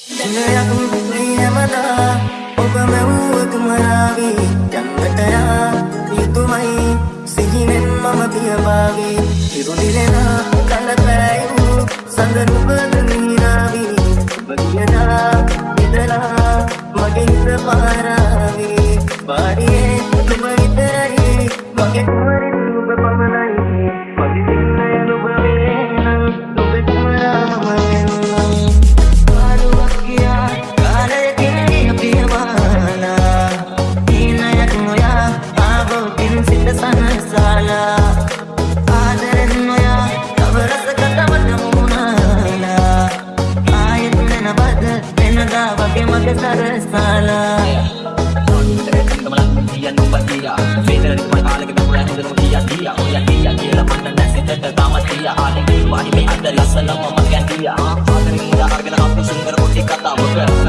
දිනයක් ප්‍රියමනා ඔබ මැව්වක මරාවි ජන්මටයා යුතුමයි සිහිනෙන් මම පියබාවි ඉරුදිරෙනා කලපැයි සඳරු බදනීරාවි බදියනා ඉදලා මගේ හිත පාරාවි බාරියේ තුම විතරයි මගේ කුමරින් ඔබ පමණයි 打不碎。